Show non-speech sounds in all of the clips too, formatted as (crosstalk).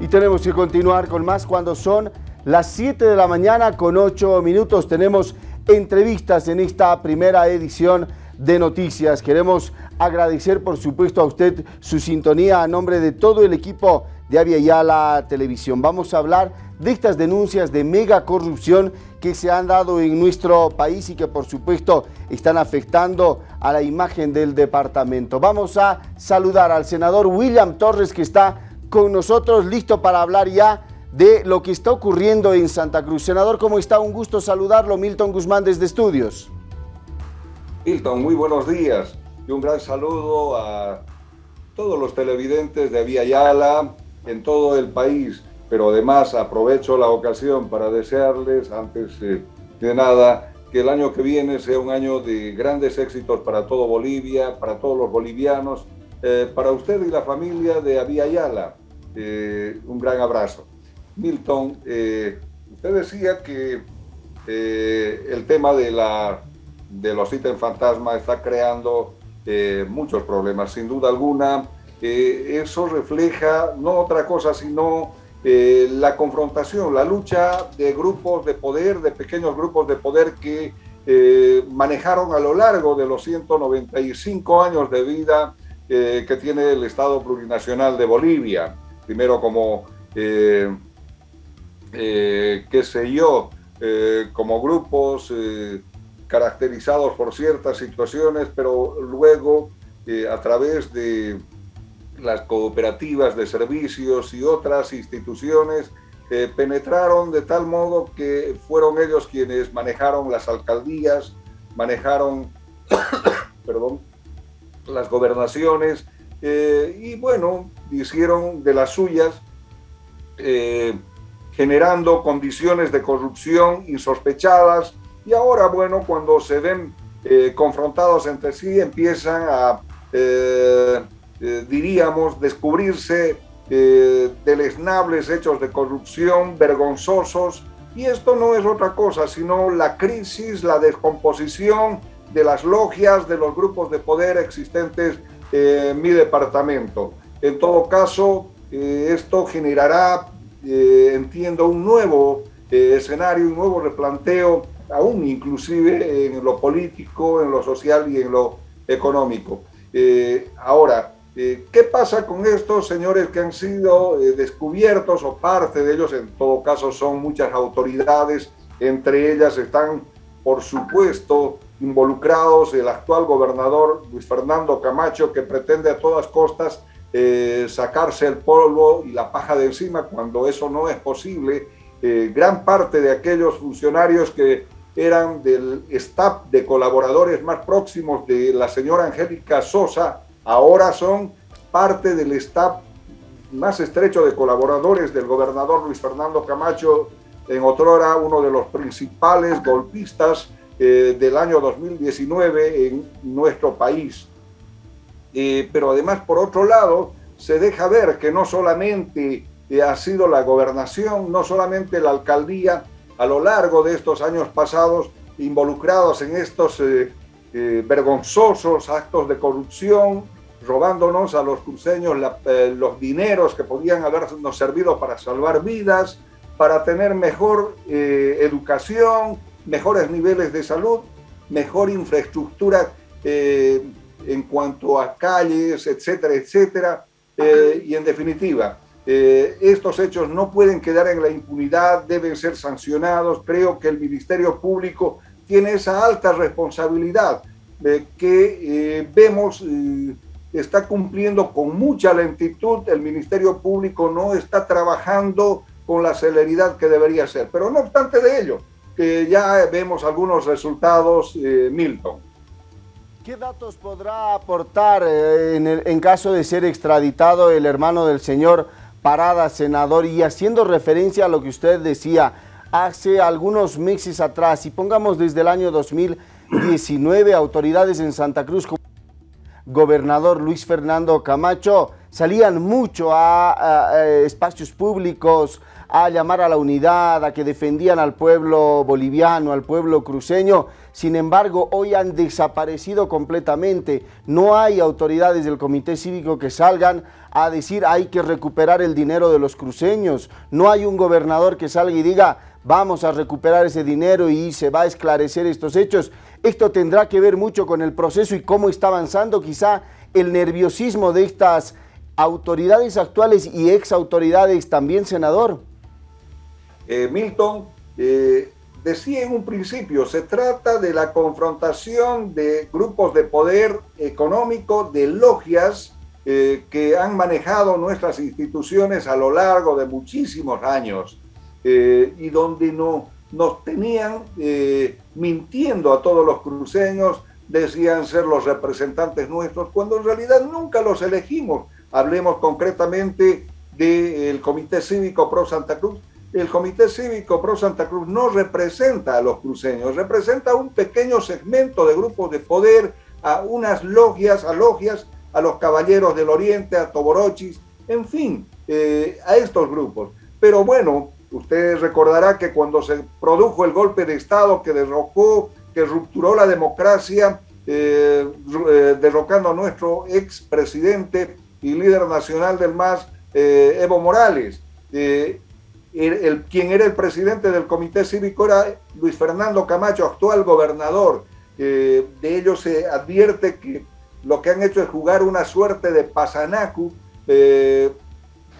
Y tenemos que continuar con más cuando son las 7 de la mañana con 8 minutos. Tenemos entrevistas en esta primera edición de noticias. Queremos agradecer por supuesto a usted su sintonía a nombre de todo el equipo de Avia Yala Televisión. Vamos a hablar de estas denuncias de mega corrupción que se han dado en nuestro país y que por supuesto están afectando a la imagen del departamento. Vamos a saludar al senador William Torres que está con nosotros, listo para hablar ya de lo que está ocurriendo en Santa Cruz. Senador, ¿cómo está? Un gusto saludarlo. Milton Guzmán desde Estudios. Milton, muy buenos días y un gran saludo a todos los televidentes de Vía Yala en todo el país, pero además aprovecho la ocasión para desearles, antes eh, de nada, que el año que viene sea un año de grandes éxitos para todo Bolivia, para todos los bolivianos, eh, para usted y la familia de Avia Yala. Eh, un gran abrazo. Milton, eh, usted decía que eh, el tema de, la, de los ítems fantasma está creando muchos problemas, sin duda alguna. eso refleja no otra cosa sino la confrontación, la lucha de grupos de poder, de pequeños grupos de poder que manejaron a lo largo de los 195 años de vida que tiene el Estado plurinacional de Bolivia primero como, eh, eh, qué sé yo, eh, como grupos caracterizados por ciertas situaciones, pero luego a través de las cooperativas de servicios y otras instituciones penetraron de tal modo que fueron ellos quienes manejaron las alcaldías, manejaron (coughs) perdón, las gobernaciones y bueno, hicieron de las suyas, eh, generando condiciones de corrupción insospechadas y ahora, bueno, cuando se ven eh, confrontados entre sí, empiezan a, eh, diríamos, descubrirse deleznables hechos de corrupción vergonzosos y esto no es otra cosa, sino la crisis, la descomposición de las logias, de los grupos de poder existentes en mi departamento. En todo caso, eh, esto generará, eh, entiendo, un nuevo eh, escenario, un nuevo replanteo, aún inclusive en lo político, en lo social y en lo económico. ahora, ¿qué pasa con estos señores que han sido descubiertos o parte de ellos? En todo caso, son muchas autoridades, entre ellas están, por supuesto, involucrados el actual gobernador Luis Fernando Camacho, que pretende a todas costas eh, sacarse el polvo y la paja de encima cuando eso no es posible. Eh, gran parte de aquellos funcionarios que eran del staff de colaboradores más próximos de la señora Angélica Sosa, ahora son parte del staff más estrecho de colaboradores del gobernador Luis Fernando Camacho, en otrora uno de los principales golpistas eh, del año 2019 en nuestro país. Eh, pero además, por otro lado, se deja ver que no solamente eh, ha sido la gobernación, no solamente la alcaldía, a lo largo de estos años pasados, involucrados en estos eh, vergonzosos actos de corrupción, robándonos a los cruceños los dineros que podían habernos servido para salvar vidas, para tener mejor educación, mejores niveles de salud, mejor infraestructura en cuanto a calles, etcétera, etcétera. Eh, y en definitiva, eh, estos hechos no pueden quedar en la impunidad, deben ser sancionados. Creo que el Ministerio Público tiene esa alta responsabilidad eh, que vemos está cumpliendo con mucha lentitud. El Ministerio Público no está trabajando con la celeridad que debería ser. Pero no obstante de ello, que ya vemos algunos resultados, Milton. ¿Qué datos podrá aportar eh, en, caso de ser extraditado el hermano del señor Parada, senador? Y haciendo referencia a lo que usted decía hace algunos meses atrás, y pongamos desde el año 2019, autoridades en Santa Cruz, gobernador Luis Fernando Camacho, salían mucho a, espacios públicos, a llamar a la unidad, a que defendían al pueblo boliviano, al pueblo cruceño. Sin embargo, hoy han desaparecido completamente. No hay autoridades del Comité Cívico que salgan a decir hay que recuperar el dinero de los cruceños. No hay un gobernador que salga y diga vamos a recuperar ese dinero y se va a esclarecer estos hechos. Esto tendrá que ver mucho con el proceso y cómo está avanzando quizá el nerviosismo de estas autoridades actuales y ex autoridades también, senador. Eh, Milton, eh, decía en un principio, se trata de la confrontación de grupos de poder económico, de logias eh, que han manejado nuestras instituciones a lo largo de muchísimos años y donde no, nos tenían mintiendo a todos los cruceños, decían ser los representantes nuestros, cuando en realidad nunca los elegimos. Hablemos concretamente del Comité Cívico Pro Santa Cruz, el Comité Cívico Pro Santa Cruz no representa a los cruceños, representa un pequeño segmento de grupos de poder, a unas logias, a logias, a los Caballeros del Oriente, a Toborochis, en fin, eh, a estos grupos. Pero bueno, usted recordará que cuando se produjo el golpe de Estado que derrocó, que rupturó la democracia, eh, eh, derrocando a nuestro expresidente y líder nacional del MAS, Evo Morales el, quien era el presidente del comité cívico era Luis Fernando Camacho, actual gobernador. de ellos se advierte que lo que han hecho es jugar una suerte de pasanacu, eh,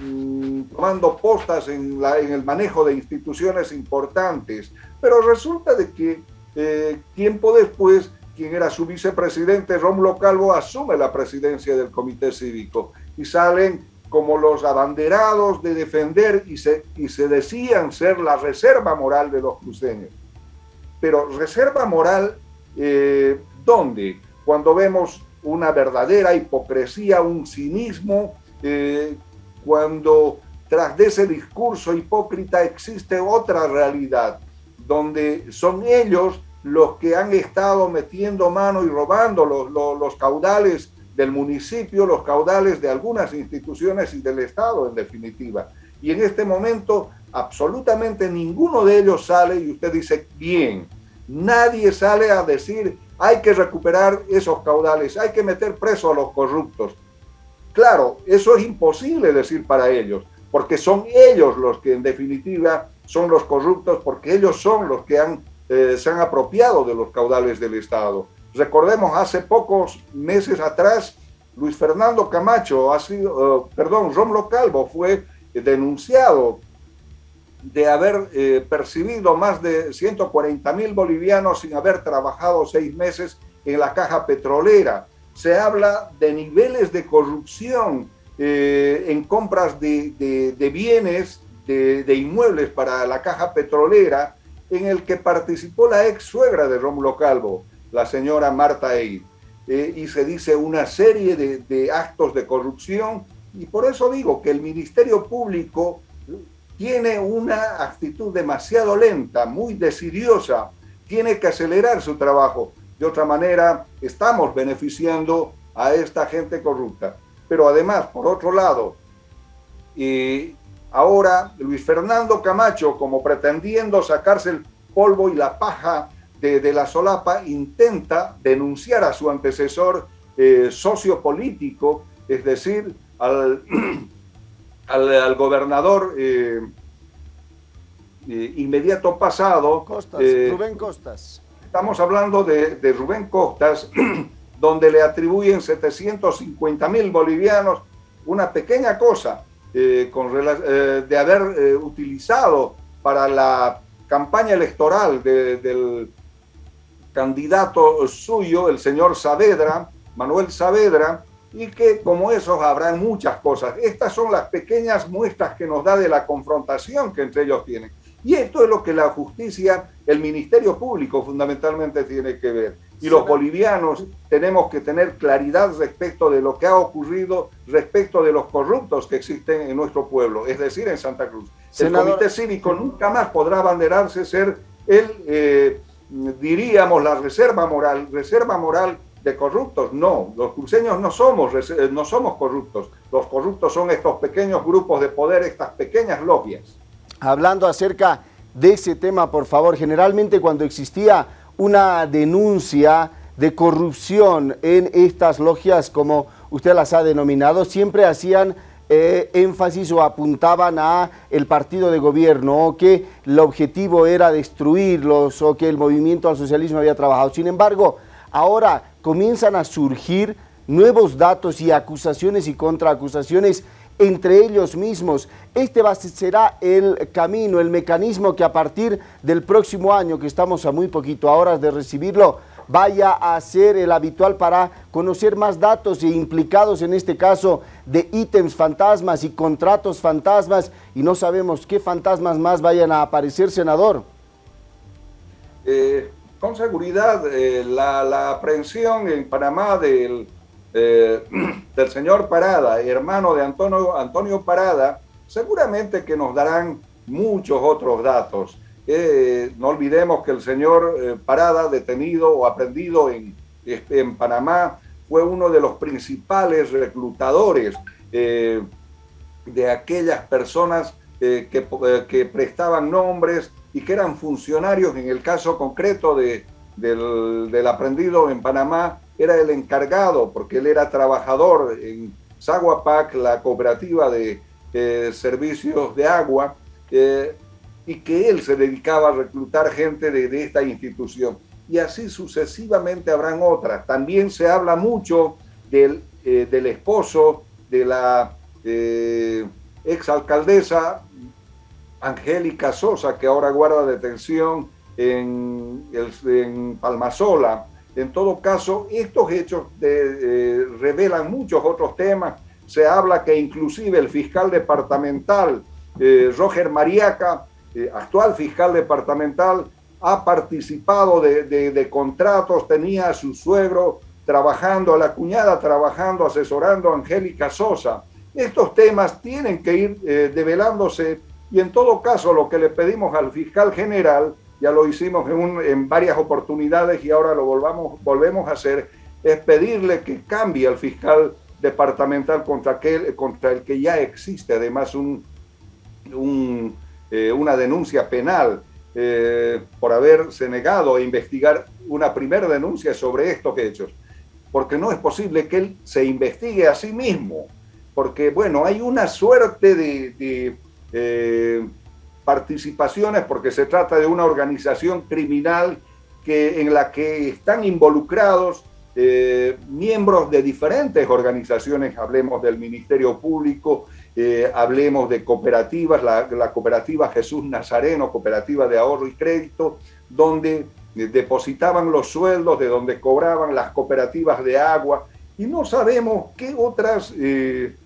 mm, tomando postas en, el manejo de instituciones importantes. Pero resulta de que eh, tiempo después, quien era su vicepresidente, Rómulo Calvo, asume la presidencia del comité cívico y salen como los abanderados de defender y se, y se decían ser la reserva moral de los cruceños. Pero reserva moral, eh, ¿dónde? Cuando vemos una verdadera hipocresía, un cinismo, eh, cuando tras de ese discurso hipócrita existe otra realidad, donde son ellos los que han estado metiendo mano y robando los, los, los caudales del municipio, los caudales de algunas instituciones y del Estado en definitiva. Y en este momento absolutamente ninguno de ellos sale y usted dice, bien, nadie sale a decir, hay que recuperar esos caudales, hay que meter preso a los corruptos. Claro, eso es imposible decir para ellos, porque son ellos los que en definitiva son los corruptos, porque ellos son los que han, eh, se han apropiado de los caudales del Estado. Recordemos, hace pocos meses atrás, Luis Fernando Camacho ha sido, eh, perdón, Romlo Calvo fue denunciado de haber eh, percibido más de 140 mil bolivianos sin haber trabajado seis meses en la caja petrolera. Se habla de niveles de corrupción eh, en compras de, bienes, de, de, inmuebles para la caja petrolera, en el que participó la ex suegra de Rómulo Calvo la señora Marta Eid. Eh, y se dice una serie de, actos de corrupción y por eso digo que el Ministerio Público tiene una actitud demasiado lenta, muy decidiosa, tiene que acelerar su trabajo. De otra manera, estamos beneficiando a esta gente corrupta. Pero además, por otro lado, y ahora Luis Fernando Camacho, como pretendiendo sacarse el polvo y la paja de, la solapa intenta denunciar a su antecesor eh, sociopolítico, es decir, (clears throat) al, al, gobernador eh, eh, inmediato pasado. Costas, Rubén Costas. Estamos hablando de, de Rubén Costas, (clears throat) donde le atribuyen 750 mil bolivianos, una pequeña cosa, con, de haber utilizado para la campaña electoral del candidato suyo, el señor Saavedra, Manuel Saavedra, y que como esos habrán muchas cosas. Estas son las pequeñas muestras que nos da de la confrontación que entre ellos tienen. Y esto es lo que la justicia, el Ministerio Público fundamentalmente tiene que ver. Y los bolivianos tenemos que tener claridad respecto de lo que ha ocurrido, respecto de los corruptos que existen en nuestro pueblo, es decir, en Santa Cruz. El Comité Cívico nunca más podrá abanderarse ser el... Eh, diríamos la reserva moral, reserva moral de corruptos. No, los cruceños no somos, eh, no somos corruptos. Los corruptos son estos pequeños grupos de poder, estas pequeñas logias. Hablando acerca de ese tema, por favor, generalmente cuando existía una denuncia de corrupción en estas logias, como usted las ha denominado, siempre hacían eh, énfasis o apuntaban a el partido de gobierno o que el objetivo era destruirlos o que el movimiento al socialismo había trabajado. Sin embargo, ahora comienzan a surgir nuevos datos y acusaciones y contraacusaciones entre ellos mismos. Este será el camino, el mecanismo que a partir del próximo año, que estamos a muy poquito horas de recibirlo, vaya a ser el habitual para conocer más datos e implicados en este caso de ítems fantasmas y contratos fantasmas y no sabemos qué fantasmas más vayan a aparecer, senador. Eh, con seguridad, eh, la, aprehensión en Panamá del, eh, (clears throat) del señor Parada, hermano de Antonio, Antonio Parada, seguramente que nos darán muchos otros datos. Eh, no olvidemos que el señor eh, Parada, detenido o aprendido en, en, Panamá, fue uno de los principales reclutadores eh, de aquellas personas que, que, prestaban nombres y que eran funcionarios. En el caso concreto de, del, del, aprendido en Panamá, era el encargado, porque él era trabajador en Zaguapac, la cooperativa de servicios de agua y que él se dedicaba a reclutar gente de, esta institución. Y así sucesivamente habrán otras. También se habla mucho del, eh, del esposo de la eh, exalcaldesa Angélica Sosa, que ahora guarda detención en, en Palmasola. En todo caso, estos hechos eh, revelan muchos otros temas. Se habla que inclusive el fiscal departamental, eh, Roger Mariaca, eh, actual fiscal departamental, ha participado de, contratos, tenía a su suegro trabajando, a la cuñada trabajando, asesorando a Angélica Sosa. Estos temas tienen que ir eh, develándose y en todo caso lo que le pedimos al fiscal general, ya lo hicimos en, en varias oportunidades y ahora lo volvamos, volvemos a hacer, es pedirle que cambie al fiscal departamental contra, aquel, contra el que ya existe además un, un eh, una denuncia penal eh, por haberse negado a investigar una primera denuncia sobre estos hechos. Porque no es posible que él se investigue a sí mismo. Porque, bueno, hay una suerte de, eh, participaciones porque se trata de una organización criminal que, en la que están involucrados miembros de diferentes organizaciones, hablemos del Ministerio Público, eh, hablemos de cooperativas, la, cooperativa Jesús Nazareno, cooperativa de ahorro y crédito, donde eh, depositaban los sueldos, de donde cobraban las cooperativas de agua, y no sabemos qué otras, eh,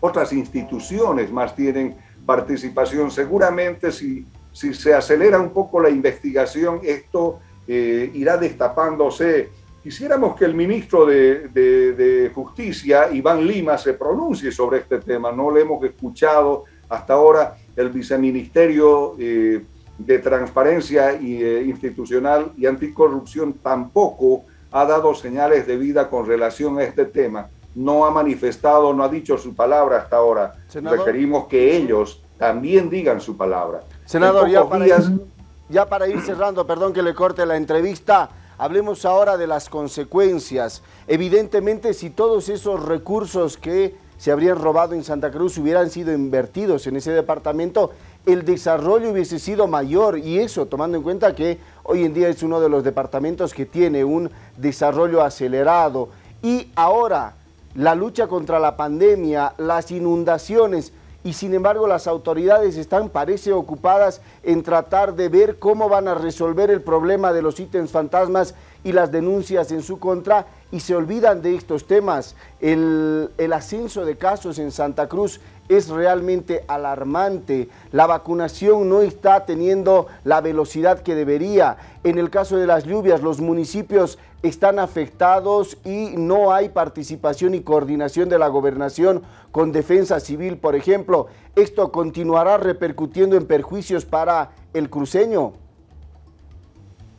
otras instituciones más tienen participación. Seguramente si, si se acelera un poco la investigación, esto irá destapándose Quisiéramos que el ministro de, Justicia, Iván Lima, se pronuncie sobre este tema. No le hemos escuchado hasta ahora el viceministerio eh, de Transparencia y, eh, Institucional y Anticorrupción tampoco ha dado señales de vida con relación a este tema. No ha manifestado, no ha dicho su palabra hasta ahora. Requerimos que ellos también digan su palabra. Senador, ya para ir cerrando, perdón que le corte la entrevista, Hablemos ahora de las consecuencias. Evidentemente, si todos esos recursos que se habrían robado en Santa Cruz hubieran sido invertidos en ese departamento, el desarrollo hubiese sido mayor y eso tomando en cuenta que hoy en día es uno de los departamentos que tiene un desarrollo acelerado y ahora la lucha contra la pandemia, las inundaciones, y sin embargo las autoridades están, parece, ocupadas en tratar de ver cómo van a resolver el problema de los ítems fantasmas y las denuncias en su contra y se olvidan de estos temas. El, el ascenso de casos en Santa Cruz es realmente alarmante. La vacunación no está teniendo la velocidad que debería. En el caso de las lluvias, los municipios están afectados y no hay participación y coordinación de la gobernación con defensa civil, por ejemplo. ¿Esto continuará repercutiendo en perjuicios para el cruceño?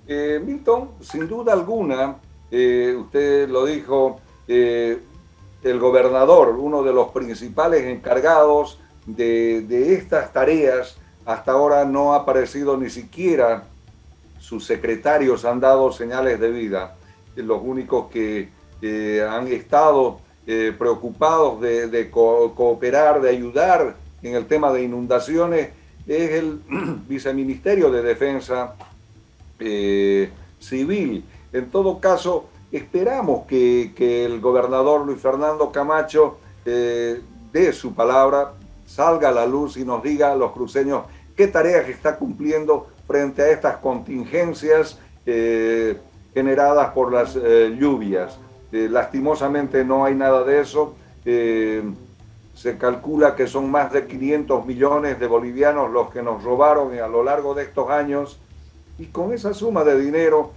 Eh, Milton, sin duda alguna, eh, usted lo dijo, eh, el gobernador, uno de los principales encargados de, estas tareas, hasta ahora no ha aparecido ni siquiera, sus secretarios han dado señales de vida, los únicos que han estado preocupados de, cooperar, de ayudar en el tema de inundaciones, es el (clears throat) viceministerio de Defensa Civil. En todo caso, esperamos que, el gobernador Luis Fernando Camacho eh, dé su palabra, salga a la luz y nos diga a los cruceños qué tareas está cumpliendo frente a estas contingencias eh, generadas por las eh, lluvias. lastimosamente no hay nada de eso. se calcula que son más de 500 millones de bolivianos los que nos robaron a lo largo de estos años y con esa suma de dinero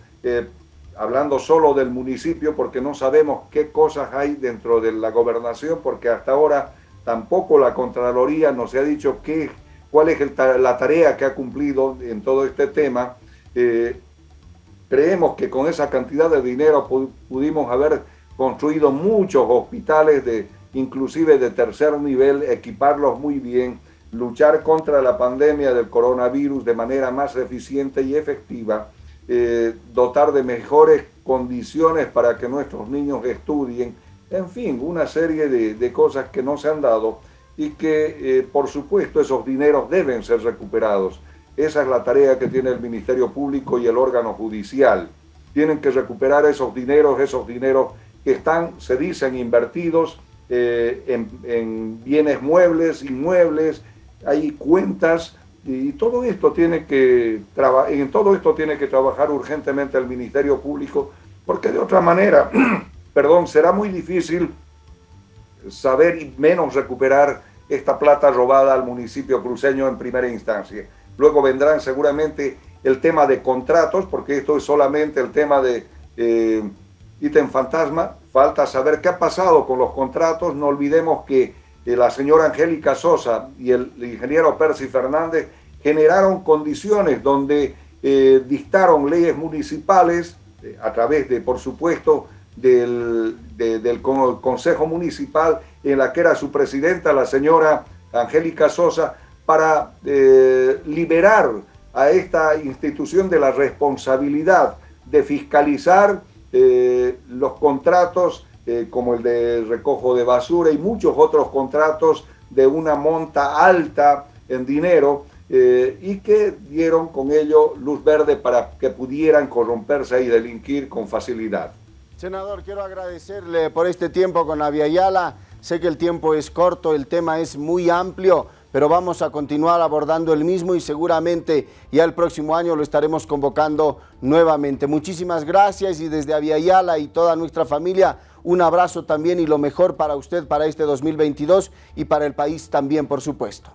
hablando solo del municipio porque no sabemos qué cosas hay dentro de la gobernación, porque hasta ahora tampoco la Contraloría nos ha dicho qué, cuál es la tarea que ha cumplido en todo este tema. Eh, creemos que con esa cantidad de dinero pudimos haber construido muchos hospitales, de, inclusive de tercer nivel, equiparlos muy bien, luchar contra la pandemia del coronavirus de manera más eficiente y efectiva eh, dotar de mejores condiciones para que nuestros niños estudien, en fin, una serie de, cosas que no se han dado y que, eh, por supuesto, esos dineros deben ser recuperados. Esa es la tarea que tiene el Ministerio Público y el órgano judicial. Tienen que recuperar esos dineros, esos dineros que están, se dicen, invertidos eh, en bienes muebles, inmuebles, hay cuentas y todo esto tiene que en todo esto tiene que trabajar urgentemente el Ministerio Público, porque de otra manera, (clears throat) perdón, será muy difícil saber y menos recuperar esta plata robada al municipio cruceño en primera instancia. Luego vendrán seguramente el tema de contratos, porque esto es solamente el tema de eh, ítem fantasma. Falta saber qué ha pasado con los contratos. No olvidemos que la señora Angélica Sosa y el, ingeniero Percy Fernández generaron condiciones donde eh, dictaron leyes municipales eh, a través de, por supuesto, del, del, Consejo Municipal, en la que era su presidenta, la señora Angélica Sosa, para eh, liberar a esta institución de la responsabilidad de fiscalizar los contratos eh, como el de recojo de basura y muchos otros contratos de una monta alta en dinero eh, y que dieron con ello luz verde para que pudieran corromperse y delinquir con facilidad. Senador, quiero agradecerle por este tiempo con Aviala. Sé que el tiempo es corto, el tema es muy amplio, pero vamos a continuar abordando el mismo y seguramente ya el próximo año lo estaremos convocando nuevamente. Muchísimas gracias y desde Aviala y toda nuestra familia un abrazo también y lo mejor para usted para este 2022 y para el país también, por supuesto.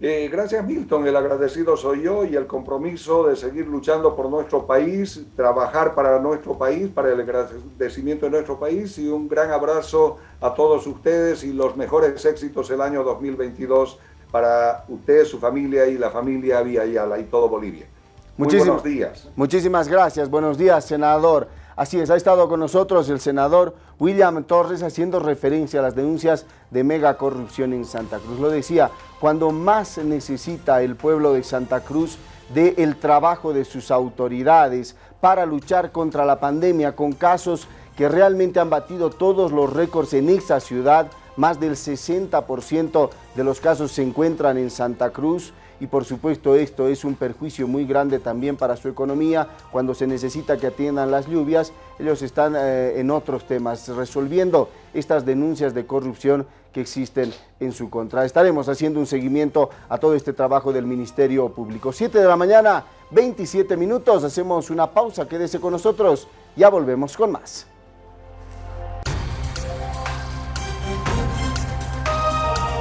Eh, gracias Milton, el agradecido soy yo y el compromiso de seguir luchando por nuestro país, trabajar para nuestro país, para el agradecimiento de nuestro país y un gran abrazo a todos ustedes y los mejores éxitos el año 2022 para usted, su familia y la familia Vía Yala y todo Bolivia. buenos días. Muchísimas gracias, buenos días senador. Así es, ha estado con nosotros el senador William Torres haciendo referencia a las denuncias de mega corrupción en Santa Cruz. Lo decía, cuando más necesita el pueblo de Santa Cruz del trabajo de sus autoridades para luchar contra la pandemia con casos que realmente han batido todos los récords en esa ciudad, más del 60% de los casos se encuentran en Santa Cruz, y por supuesto esto es un perjuicio muy grande también para su economía. Cuando se necesita que atiendan las lluvias, ellos están eh, en otros temas, resolviendo estas denuncias de corrupción que existen en su contra. Estaremos haciendo un seguimiento a todo este trabajo del Ministerio Público. 7 de la mañana, 27 minutos, hacemos una pausa, quédese con nosotros, ya volvemos con más.